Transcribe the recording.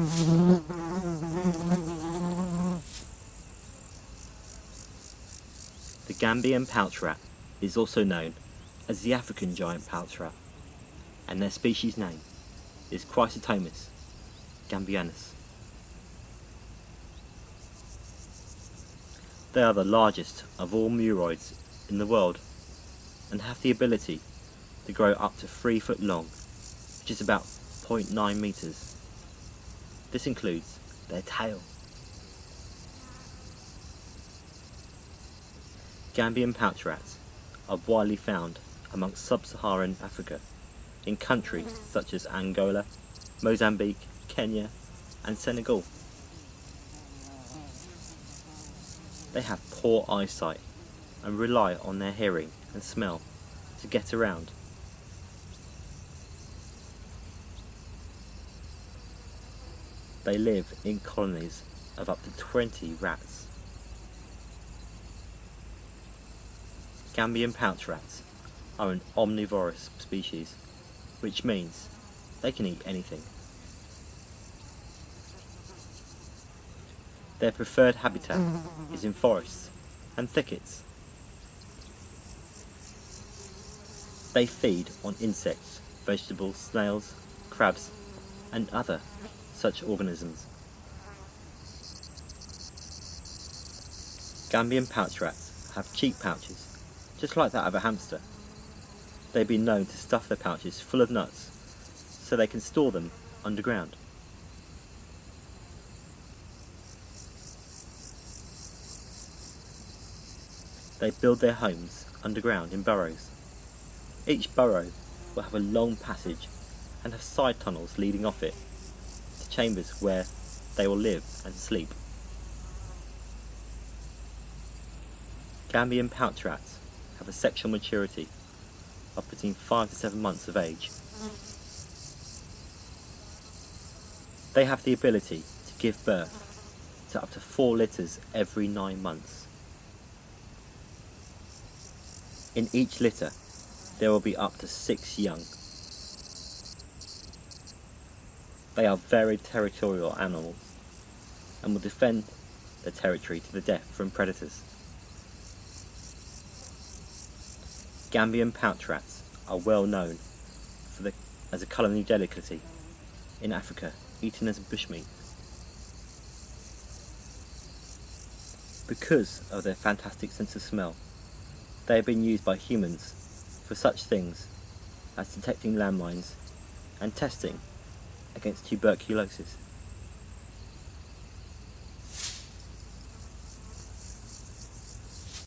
The Gambian pouch rat is also known as the African giant pouch rat, and their species name is Cricetomys gambianus. They are the largest of all muroids in the world and have the ability to grow up to 3 foot long, which is about 0.9 meters. This includes their tail. Gambian pouch rats are widely found amongst sub-Saharan Africa in countries such as Angola, Mozambique, Kenya and Senegal. They have poor eyesight and rely on their hearing and smell to get around. They live in colonies of up to 20 rats. Gambian pouch rats are an omnivorous species, which means they can eat anything. Their preferred habitat is in forests and thickets. They feed on insects, vegetables, snails, crabs and other such organisms. Gambian pouch rats have cheek pouches, just like that of a hamster. They've been known to stuff their pouches full of nuts so they can store them underground. They build their homes underground in burrows. Each burrow will have a long passage and have side tunnels leading off it chambers where they will live and sleep. Gambian pouch rats have a sexual maturity of between 5 to 7 months of age. They have the ability to give birth to up to 4 litters every 9 months. In each litter, there will be up to six young. They are very territorial animals and will defend their territory to the death from predators. Gambian pouch rats are well known for the, as a culinary delicacy in Africa, eaten as bushmeat. Because of their fantastic sense of smell, they have been used by humans for such things as detecting landmines and testing against tuberculosis.